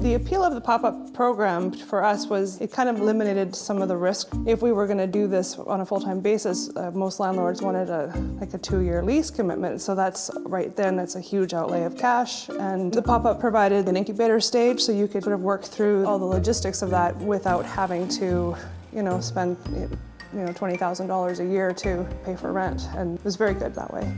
The appeal of the pop-up program for us was it kind of eliminated some of the risk. If we were going to do this on a full-time basis, uh, most landlords wanted a like a two-year lease commitment. So that's right then that's a huge outlay of cash. And the pop-up provided an incubator stage, so you could sort of work through all the logistics of that without having to, you know, spend you know twenty thousand dollars a year to pay for rent. And it was very good that way.